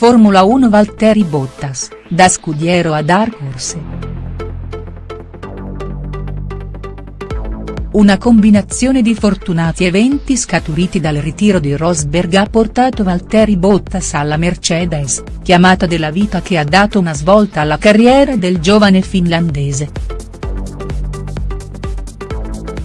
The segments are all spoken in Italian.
Formula 1 Valtteri Bottas, da scudiero a Dark Horse. Una combinazione di fortunati eventi scaturiti dal ritiro di Rosberg ha portato Valtteri Bottas alla Mercedes, chiamata della vita che ha dato una svolta alla carriera del giovane finlandese.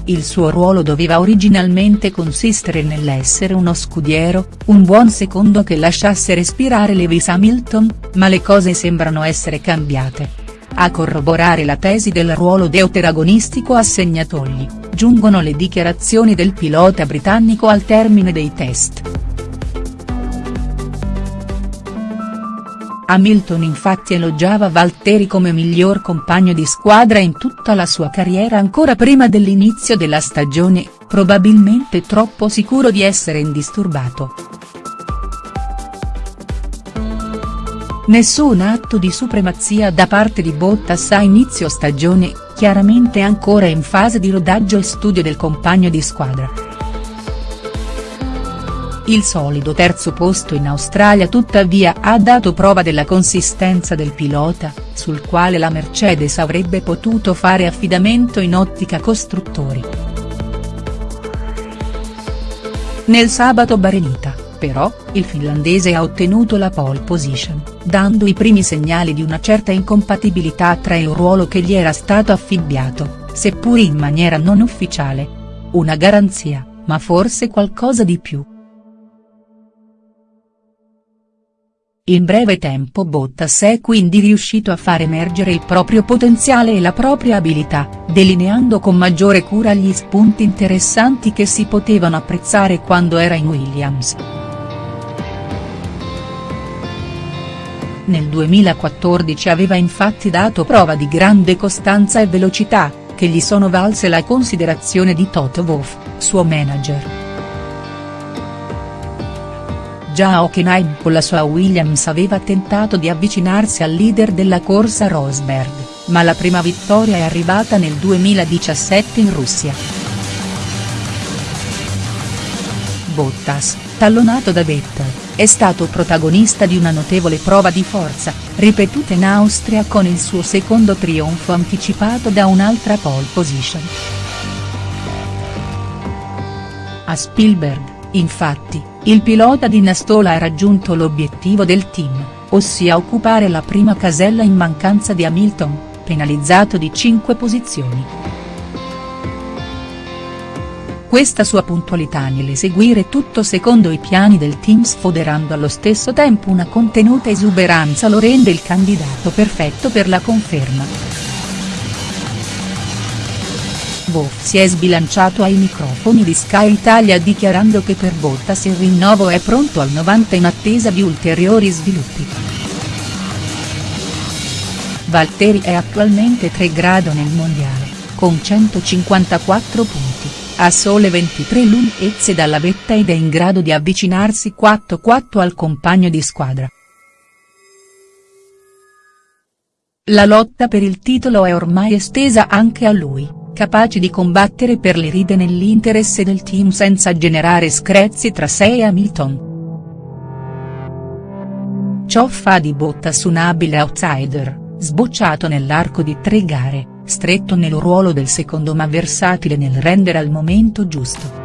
Il suo ruolo doveva originalmente consistere nell'essere uno scudiero, un buon secondo che lasciasse respirare Lewis Hamilton, ma le cose sembrano essere cambiate. A corroborare la tesi del ruolo deuteragonistico assegnatogli, giungono le dichiarazioni del pilota britannico al termine dei test. Hamilton infatti elogiava Valtteri come miglior compagno di squadra in tutta la sua carriera ancora prima dell'inizio della stagione, probabilmente troppo sicuro di essere indisturbato. Nessun atto di supremazia da parte di Bottas a inizio stagione, chiaramente ancora in fase di rodaggio e studio del compagno di squadra. Il solido terzo posto in Australia tuttavia ha dato prova della consistenza del pilota, sul quale la Mercedes avrebbe potuto fare affidamento in ottica costruttori. Nel sabato Barenita però, il finlandese ha ottenuto la pole position, dando i primi segnali di una certa incompatibilità tra il ruolo che gli era stato affibbiato, seppur in maniera non ufficiale. Una garanzia, ma forse qualcosa di più. In breve tempo Bottas è quindi riuscito a far emergere il proprio potenziale e la propria abilità, delineando con maggiore cura gli spunti interessanti che si potevano apprezzare quando era in Williams. Nel 2014 aveva infatti dato prova di grande costanza e velocità, che gli sono valse la considerazione di Toto Wolff, suo manager. Già Hockenheim con la sua Williams aveva tentato di avvicinarsi al leader della corsa Rosberg, ma la prima vittoria è arrivata nel 2017 in Russia. Bottas, tallonato da Vettel è stato protagonista di una notevole prova di forza, ripetuta in Austria con il suo secondo trionfo anticipato da un'altra pole position. A Spielberg, infatti, il pilota di Nastola ha raggiunto l'obiettivo del team, ossia occupare la prima casella in mancanza di Hamilton, penalizzato di 5 posizioni. Questa sua puntualità nell'eseguire tutto secondo i piani del team sfoderando allo stesso tempo una contenuta esuberanza lo rende il candidato perfetto per la conferma. Wolff si è sbilanciato ai microfoni di Sky Italia dichiarando che per Bottas il rinnovo è pronto al 90 in attesa di ulteriori sviluppi. Valtteri è attualmente 3 grado nel mondiale, con 154 punti a sole 23 lunghezze dalla vetta ed è in grado di avvicinarsi 4-4 al compagno di squadra. La lotta per il titolo è ormai estesa anche a lui, capace di combattere per le ride nell'interesse del team senza generare screzi tra sé e Hamilton. Ciò fa di Bottas un abile outsider, sbocciato nell'arco di tre gare stretto nel ruolo del secondo ma versatile nel rendere al momento giusto.